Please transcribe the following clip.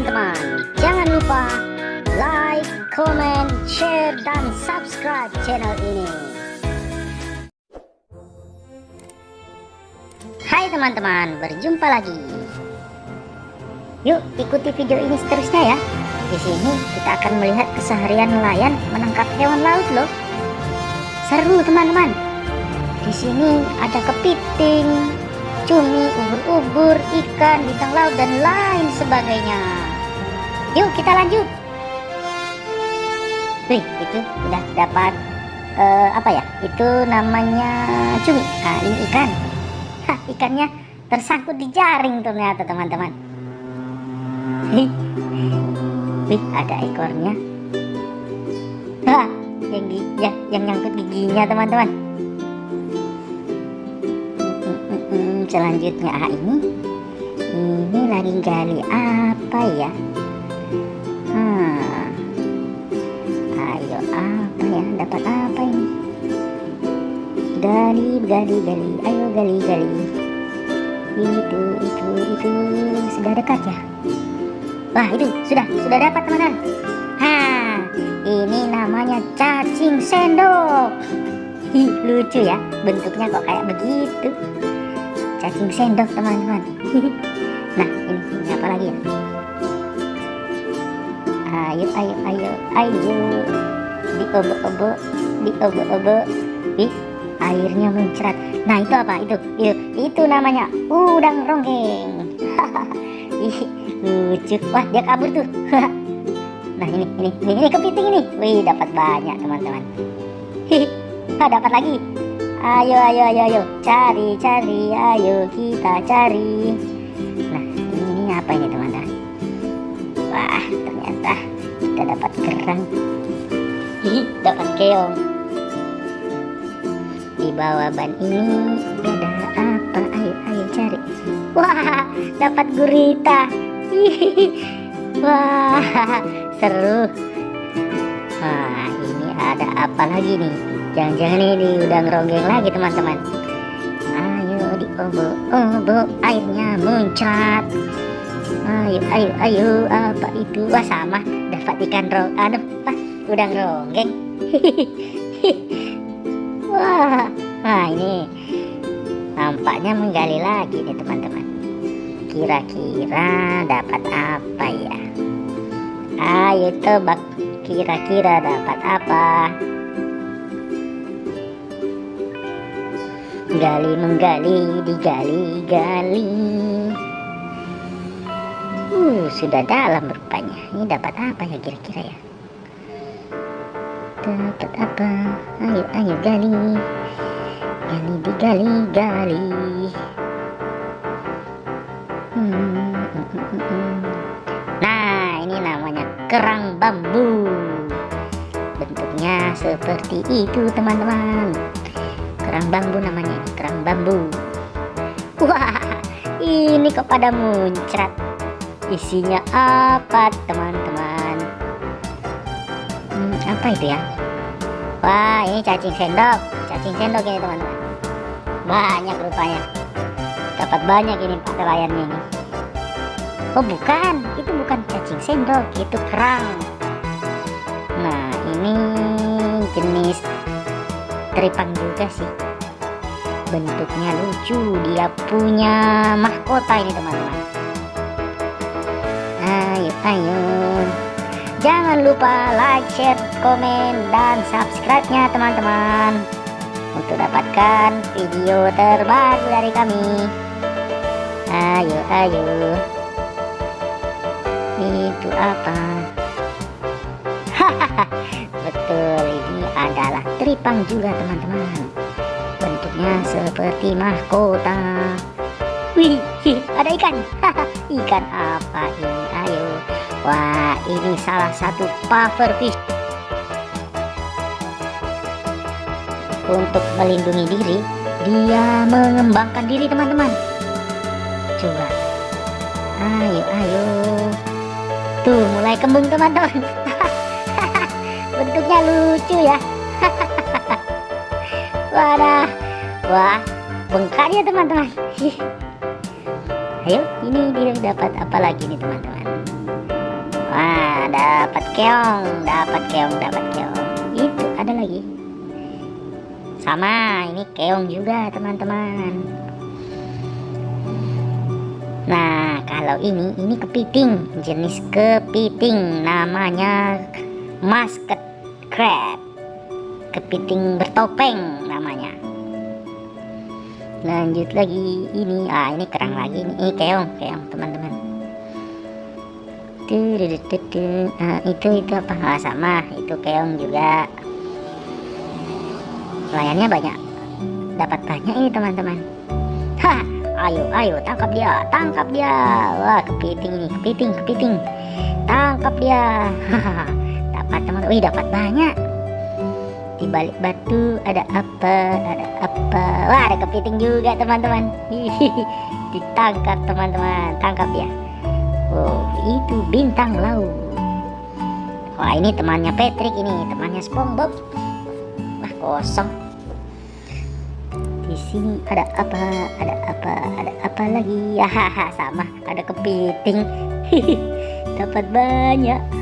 teman-teman. Jangan lupa like, comment, share, dan subscribe channel ini. Hai teman-teman, berjumpa lagi. Yuk ikuti video ini seterusnya ya. Di sini kita akan melihat keseharian nelayan menangkap hewan laut loh. Seru teman-teman. Di sini ada kepiting, cumi, ubur-ubur, ikan, bintang laut, dan lain sebagainya. Yuk kita lanjut. Wih, itu udah dapat uh, apa ya? Itu namanya cumi. Nah, ini ikan. Hah, ikannya tersangkut di jaring ternyata teman-teman. Wih, ada ekornya. Hah, yang ya, yang nyangkut giginya teman-teman. selanjutnya ah, ini ini lagi gali apa ya hmm. ayo apa ya? Dapat apa ini? Gali gali gali. Ayo gali gali. Itu itu itu. Sudah dekat ya? Wah itu. Sudah sudah dapat teman-teman. Ha ini namanya cacing sendok. Ih, lucu ya. Bentuknya kok kayak begitu? Cacing sendok teman-teman. Nah ini, ini apa lagi ya ayo ayo ayo ayo. Di obo-obo di obo-obo di airnya muncrat nah itu apa? Itu itu itu namanya udang ronggeng. Lucu. Wah dia kabur tuh. Nah ini ini ini, ini kepiting ini. Wih dapat banyak teman-teman. Ah dapat lagi? Ayo, ayo, ayo, ayo, cari, cari, ayo kita cari. Nah, ini apa ini teman-teman? Wah, ternyata kita dapat kerang. Dapat keong. Di bawah ban ini ada apa? Ayo, ayo cari. Wah, dapat gurita. Wah, seru. Wah, ini ada apa lagi nih? Jangan-jangan ini udah ngeronggeng lagi teman-teman Ayo diobo-obo airnya muncrat Ayo ayo ayo apa itu Wah sama dapat ikan rong Aduh pas udah ngeronggeng Wah Wah ini Nampaknya menggali lagi nih teman-teman. Kira-kira dapat apa ya? Ayo tebak Kira-kira dapat apa? Gali menggali digali gali uh sudah dalam rupanya. Ini dapat apa ya kira-kira ya? Dapat apa? Ayo ayo gali. Gali digali gali hmm, hmm, nah ini namanya kerang bambu. Bentuknya seperti itu teman-teman. Kerang bambu namanya kerang bambu. Wah ini kok pada muncrat isinya apa teman-teman? Hmm, apa itu ya? Wah ini cacing sendok. Cacing sendok ini teman-teman. Banyak rupanya. Dapat banyak ini pak layarnya ini. Oh bukan. Itu bukan cacing sendok itu kerang. Nah ini jenis teripang juga sih. Bentuknya lucu. Dia punya mahkota ini teman-teman ayo jangan lupa like share komen dan subscribe nya teman-teman. Untuk dapatkan video terbaru dari kami. Ayo ayo. Itu apa? Betul ini adalah teripang juga teman-teman. Bentuknya seperti mahkota wih ada ikan. Ikan apa ini? Ayo. Wah ini salah satu puffer fish. Untuk melindungi diri dia mengembangkan diri teman-teman. Coba. Ayo ayo. Tuh mulai kembung teman-teman. Bentuknya lucu ya. Wadah. Wah bengkak ya teman-teman ayo ini dia dapat apa lagi nih teman-teman Wah, dapat keong, dapat keong, dapat keong. Itu ada lagi. Sama, ini keong juga, teman-teman. Nah, kalau ini, ini kepiting, jenis kepiting, namanya musket crab. Kepiting bertopeng namanya. Lanjut lagi, ini, ah ini kerang lagi, ini, ini keong, keong, teman-teman. Nah, itu itu apa? Ah, sama, itu keong juga. Layannya banyak, dapat banyak ini teman-teman. Ayo ayo tangkap dia tangkap dia. Wah kepiting ini kepiting kepiting. Tangkap dia. Dapat teman wih dapat banyak. Di balik batu ada apa? Ada apa wah ada kepiting juga teman-teman. Ditangkap teman-teman. Tangkap dia oh itu bintang laut. Wah ini temannya Patrick ini. Temannya SpongeBob. Wah kosong. Di sini ada apa? Ada apa? Ada apa lagi? Ya haha sama. Ada kepiting. Dapat banyak